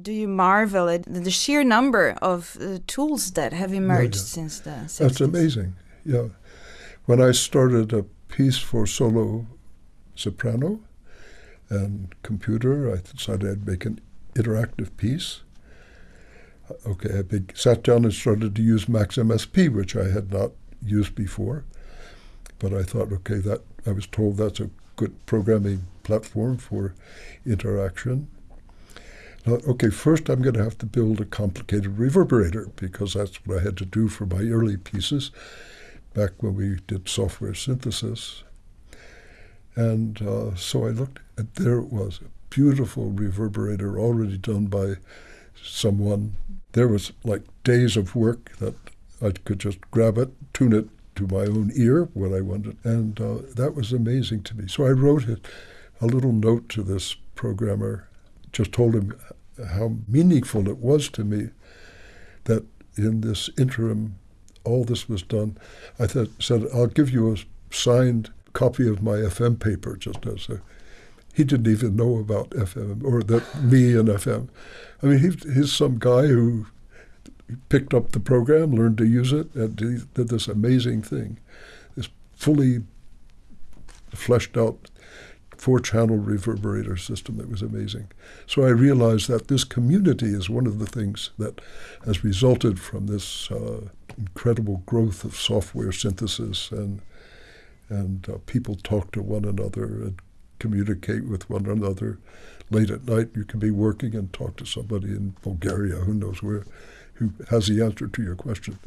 do you marvel at the sheer number of uh, tools that have emerged yeah, yeah. since the 60s? That's amazing. Yeah. When I started a piece for solo soprano and computer, I decided I'd make an interactive piece. Uh, okay, I big, sat down and started to use Max MSP, which I had not used before. But I thought, okay, that I was told that's a good programming platform for interaction. Okay, first I'm going to have to build a complicated reverberator because that's what I had to do for my early pieces back when we did software synthesis. And uh, so I looked, and there it was, a beautiful reverberator already done by someone. There was like days of work that I could just grab it, tune it to my own ear what I wanted, and uh, that was amazing to me. So I wrote it, a little note to this programmer, just told him how meaningful it was to me that in this interim, all this was done. I th- said, I'll give you a signed copy of my FM paper, just as a. He didn't even know about FM or that me and FM. I mean, he, he's some guy who picked up the program, learned to use it, and he did this amazing thing, this fully fleshed out four channel reverberator system that was amazing. So I realized that this community is one of the things that has resulted from this uh, incredible growth of software synthesis and and uh, people talk to one another and communicate with one another. Late at night, you can be working and talk to somebody in Bulgaria, who knows where, who has the answer to your question.